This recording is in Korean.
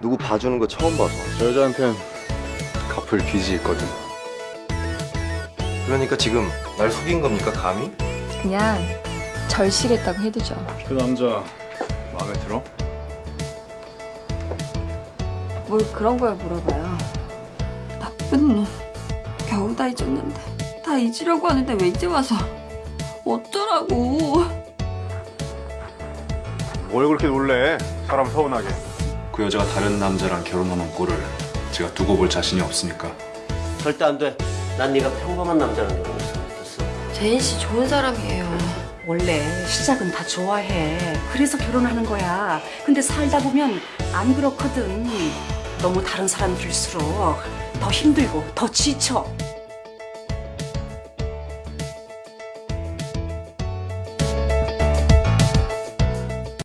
누구 봐주는 거 처음 봐서 저 여자한텐 갚을 빚이 있거든. 그러니까 지금 날 속인 겁니까 감히? 그냥 절실했다고 해두죠. 그 남자 마음에 들어? 뭘 그런 걸 물어봐요. 나쁜 놈. 겨우 다 잊었는데. 다 잊으려고 하는데 왜 이제 와서. 어쩌라고. 뭘 그렇게 놀래? 사람 서운하게. 그 여자가 다른 남자랑 결혼하는 꼴을 제가 두고 볼 자신이 없으니까 절대 안 돼. 난 네가 평범한 남자랑 결혼했으면 좋겠어. 제인 씨 좋은 사람이에요. 원래 시작은 다 좋아해. 그래서 결혼하는 거야. 근데 살다 보면 안 그렇거든. 너무 다른 사람들일수록 더 힘들고 더 지쳐.